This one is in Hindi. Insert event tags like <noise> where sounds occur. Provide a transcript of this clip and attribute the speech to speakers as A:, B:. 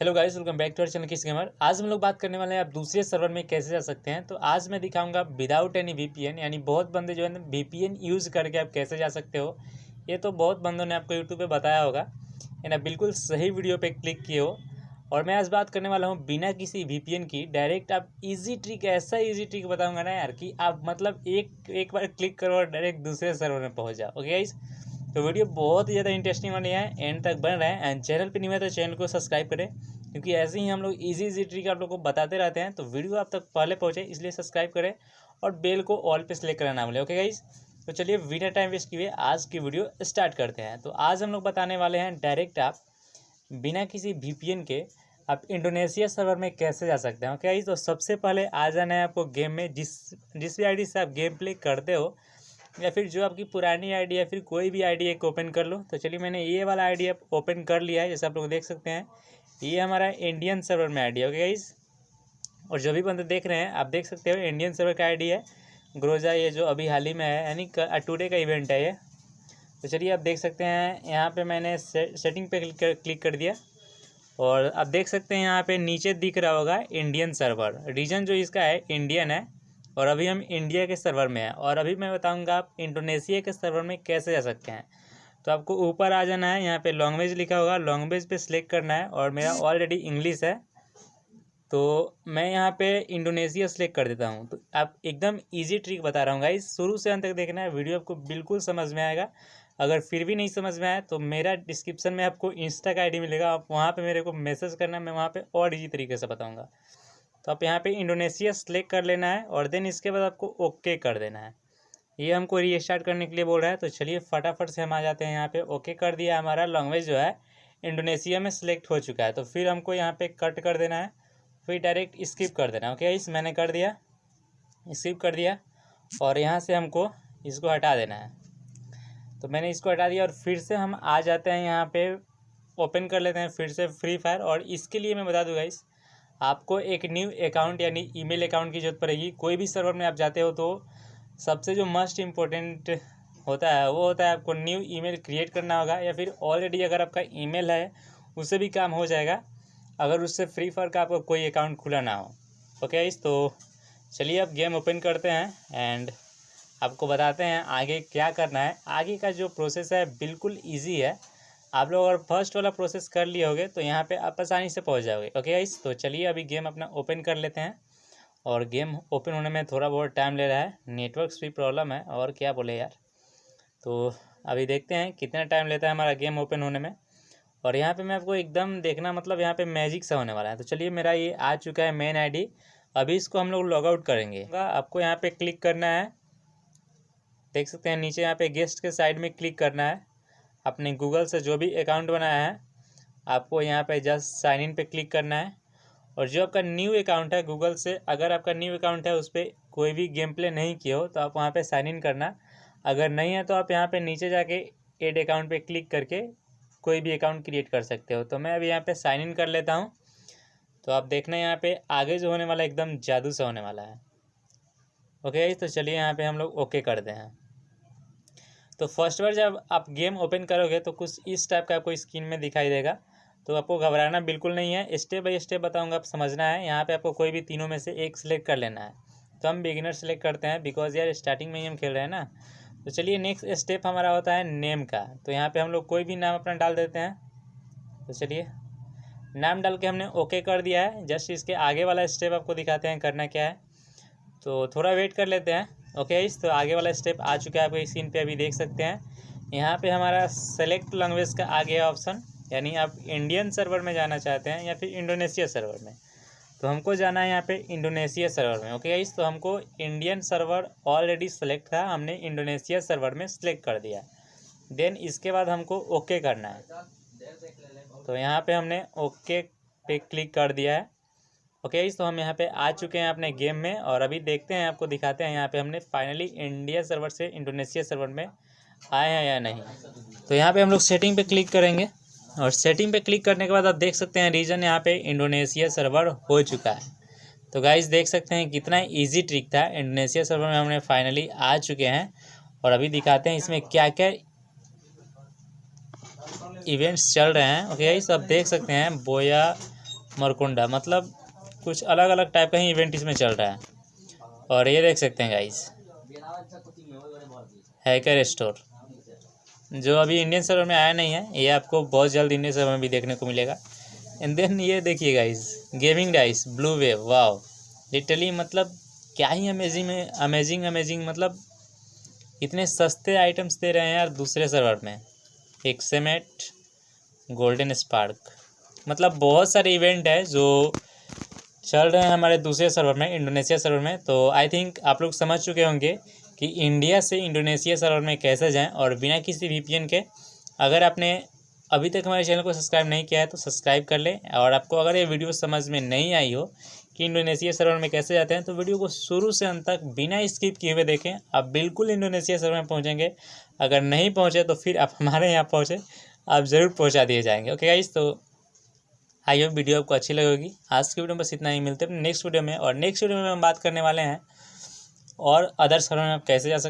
A: Hello guys welcome back to our channel kiss gamer आज हम लोग बात करने वाले हैं आप दूसरे सर्वर में कैसे जा सकते हैं। तो आज मैं दिखाऊँगा विदाउट एनी वीपीएन यानी बहुत बंदे जो है ना वीपीएन यूज़ करके आप कैसे जा सकते हो। ये तो बहुत बंदों ने आपको यूट्यूब पे बताया होगा। है ना बिल्कुल सही वीडियो पे क्लिक किए हो। और मैं आज बात करने वाला हूँ बिना किसी वीपीएन की। डायरेक्ट आप ईजी ट्रिक ऐसा ईजी ट्रिक बताऊँगा ना यार कि आप मतलब एक एक बार क्लिक करो और डायरेक्ट दूसरे सर्वर में पहुँच जाओ। ओके गाइस तो वीडियो बहुत ही ज़्यादा इंटरेस्टिंग वाली है एंड तक बन रहे हैं एंड चैनल पे नहीं तो चैनल को सब्सक्राइब करें, क्योंकि ऐसे ही हम लोग इजी इजी ट्रिक आप लोग को बताते रहते हैं तो वीडियो आप तक पहले पहुँचे, इसलिए सब्सक्राइब करें और बेल को ऑल पे सेलेक्ट करना बोले ओके गाइज़ तो चलिए वीडियो टाइम वेस्ट किए आज की वीडियो स्टार्ट करते हैं। तो आज हम लोग बताने वाले हैं डायरेक्ट आप बिना किसी वी के आप इंडोनेशिया सर्वर में कैसे जा सकते हैं ओके तो सबसे पहले आ जाना है आपको गेम में, जिस जिस भी आईडी से आप गेम प्ले करते हो या फिर जो आपकी पुरानी आईडी या फिर कोई भी आईडी एक ओपन कर लो। तो चलिए मैंने ये वाला आईडी ओपन कर लिया है जैसे आप लोग देख सकते हैं। ये हमारा इंडियन सर्वर में आईडी ओके गाइस और जो भी बंदे देख रहे हैं आप देख सकते हो इंडियन सर्वर का आईडी है। ग्रोजा ये जो अभी हाल ही में है यानी टुडे का इवेंट है ये। तो चलिए आप देख सकते हैं यहाँ पे मैंने से, सेटिंग पे क्लिक कर, क्लिक कर दिया। और आप देख सकते हैं यहाँ पे नीचे दिख रहा होगा इंडियन सर्वर। रीजन जो इसका है इंडियन है। और अभी हम इंडिया के सर्वर में हैं और अभी मैं बताऊँगा आप इंडोनेशिया के सर्वर में कैसे जा सकते हैं। तो आपको ऊपर आ जाना है, यहाँ पे लैंग्वेज लिखा होगा। लैंग्वेज पे सिलेक्ट करना है और मेरा ऑलरेडी इंग्लिश है। तो मैं यहाँ पे इंडोनेशिया सेलेक्ट कर देता हूँ। तो आप एकदम इजी ट्रिक बता रहा हूँ गाइस शुरू से अंत तक देखना है वीडियो आपको बिल्कुल समझ में आएगा। अगर फिर भी नहीं समझ में आया तो मेरा डिस्क्रिप्शन में आपको इंस्टा का आईडी मिलेगा। आप वहाँ पर मेरे को मैसेज करना, मैं वहाँ पर और ईजी तरीके से बताऊँगा। तो आप यहाँ पे इंडोनेशिया सेलेक्ट कर लेना है और देन इसके बाद आपको ओके कर देना है। ये हमको रीस्टार्ट करने के लिए बोल रहा है तो चलिए फटाफट से हम आ जाते हैं यहाँ पे। ओके कर दिया हमारा लैंग्वेज जो है इंडोनेशिया में सिलेक्ट हो चुका है। तो फिर हमको यहाँ पे कट कर देना है, फिर डायरेक्ट स्किप कर देना है। ओके इस मैंने कर दिया स्किप कर दिया और यहाँ से हमको इसको हटा देना है। तो मैंने इसको हटा दिया और फिर से हम आ जाते हैं यहाँ पे ओपन कर लेते हैं फिर से फ्री फायर और इसके लिए मैं बता दूँगा इस आपको एक न्यू अकाउंट यानी ईमेल अकाउंट की ज़रूरत पड़ेगी। कोई भी सर्वर में आप जाते हो तो सबसे जो मस्ट इम्पोर्टेंट होता है, वो होता है आपको न्यू ईमेल क्रिएट करना होगा या फिर ऑलरेडी अगर आपका ईमेल है, उससे भी काम हो जाएगा, अगर उससे फ्री फायर का आपका कोई अकाउंट खुला ना हो। ओके इस तो चलिए अब गेम ओपन करते हैं एंड आपको बताते हैं आगे क्या करना है। आगे का जो प्रोसेस है, बिल्कुल ईजी है। आप लोग अगर फ़र्स्ट वाला प्रोसेस कर लिए होगे तो यहाँ पे आप आसानी से पहुँच जाओगे। ओके गाइस तो चलिए अभी गेम अपना ओपन कर लेते हैं। और गेम ओपन होने में थोड़ा बहुत टाइम ले रहा है। नेटवर्क भी प्रॉब्लम है, और क्या बोले यार। तो अभी देखते हैं कितना टाइम लेता है हमारा गेम ओपन होने में। और यहाँ पे मैं आपको एकदम देखना मतलब यहाँ पे मैजिक सा होने वाला है। तो चलिए मेरा ये आ चुका है मेन आईडी अभी इसको हम लोग लॉग आउट करेंगे। आपको यहाँ पे क्लिक करना है। देख सकते हैं, नीचे यहाँ पे गेस्ट के साइड में क्लिक करना है। अपने गूगल से जो भी अकाउंट बनाया है, आपको यहाँ पे जस्ट साइन इन पे क्लिक करना है। और जो आपका न्यू अकाउंट है गूगल से, अगर आपका न्यू अकाउंट है उस पर कोई भी गेम प्ले नहीं किया हो तो आप वहाँ पे साइन इन करना। अगर नहीं है तो आप यहाँ पे नीचे जाके एड अकाउंट पे क्लिक करके कोई भी अकाउंट क्रिएट कर सकते हो। तो मैं अभी यहाँ पे साइन इन कर लेता हूँ। तो आप देखना यहाँ पे आगे जो होने वाला एकदम जादू सा होने वाला है। ओके तो चलिए यहाँ पे हम लोग ओके करते हैं। तो फ़र्स्ट बार जब आप गेम ओपन करोगे तो कुछ इस टाइप का आपको स्क्रीन में दिखाई देगा। तो आपको घबराना बिल्कुल नहीं है। स्टेप बाई स्टेप बताऊँगा, आप समझना है। यहाँ पे आपको कोई भी तीनों में से एक सिलेक्ट कर लेना है। तो हम बिगिनर सेलेक्ट करते हैं बिकॉज़ यार स्टार्टिंग में ही हम खेल रहे हैं ना। तो चलिए नेक्स्ट स्टेप हमारा होता है नेम का। तो यहाँ पे हम लोग कोई भी नाम अपना डाल देते हैं। तो चलिए, नाम डाल के हमने ओके कर दिया है। जस्ट इसके आगे वाला स्टेप आपको दिखाते हैं, करना क्या है। तो थोड़ा वेट कर लेते हैं। ओके इस तो आगे वाला स्टेप आ चुका है आपको स्क्रीन पे अभी देख सकते हैं। यहाँ पे हमारा सेलेक्ट लैंग्वेज का आ गया ऑप्शन यानी आप इंडियन सर्वर में जाना चाहते हैं या फिर इंडोनेशिया सर्वर में। तो हमको जाना है यहाँ पे इंडोनेशिया सर्वर में ओके इस तो हमको इंडियन सर्वर ऑलरेडी सेलेक्ट था, हमने इंडोनेशिया सर्वर में सेलेक्ट कर दिया। देन इसके बाद हमको ओके करना है। तो यहाँ पे हमने ओके पे क्लिक कर दिया है। ओके okay, तो हम यहाँ पे आ चुके हैं अपने गेम में और अभी देखते हैं आपको दिखाते हैं यहाँ पे हमने फाइनली इंडिया सर्वर से इंडोनेशिया सर्वर में आए हैं या नहीं। तो यहाँ पे हम लोग सेटिंग पे क्लिक करेंगे और सेटिंग पे क्लिक करने के बाद आप देख सकते हैं रीजन यहाँ पे इंडोनेशिया सर्वर हो चुका है। तो गाइज़ देख सकते हैं कितना ईजी ट्रिक था इंडोनेशिया सर्वर में हमने फाइनली आ चुके हैं और अभी दिखाते हैं इसमें क्या क्या इवेंट्स चल रहे हैं। ओके गाइस आप देख सकते हैं बोया मरकुंडा मतलब कुछ अलग अलग टाइप का ही इवेंट इसमें चल रहा है। और ये देख सकते हैं गाइस हैकर स्टोर जो अभी इंडियन सर्वर में आया नहीं है, ये आपको बहुत जल्द इंडियन सर्वर में भी देखने को मिलेगा। एंड देन ये देखिए guys gaming dice blue wave wow literally मतलब क्या ही अमेजिंग अमेजिंग अमेजिंग मतलब इतने सस्ते आइटम्स दे रहे हैं यार दूसरे सर्वर में। एक सेमेट गोल्डन स्पार्क मतलब बहुत सारे इवेंट है जो चल रहे हैं हमारे दूसरे सर्वर में इंडोनेशिया सर्वर में। तो आई थिंक आप लोग समझ चुके होंगे कि इंडिया से इंडोनेशिया सर्वर में कैसे जाएँ और बिना किसी वीपीएन के, अगर आपने अभी तक हमारे चैनल को सब्सक्राइब नहीं किया है तो सब्सक्राइब कर लें। और आपको अगर ये वीडियो समझ में नहीं आई हो कि इंडोनेशिया सर्वर में कैसे जाते हैं तो वीडियो को शुरू से अंत तक बिना स्किप किए हुए देखें। आप बिल्कुल इंडोनेशिया सर्वर में पहुँचेंगे। अगर नहीं पहुँचे तो फिर आप <laughs> हमारे यहाँ पहुँचे। आप ज़रूर पहुँचा दिए जाएँगे। ओके गाइस तो आई होप वीडियो आपको अच्छी लगेगी आज की वीडियो में बस इतना ही। मिलते हैं नेक्स्ट वीडियो में और नेक्स्ट वीडियो में हम बात करने वाले हैं और अदर सर्वर में आप कैसे जा सकते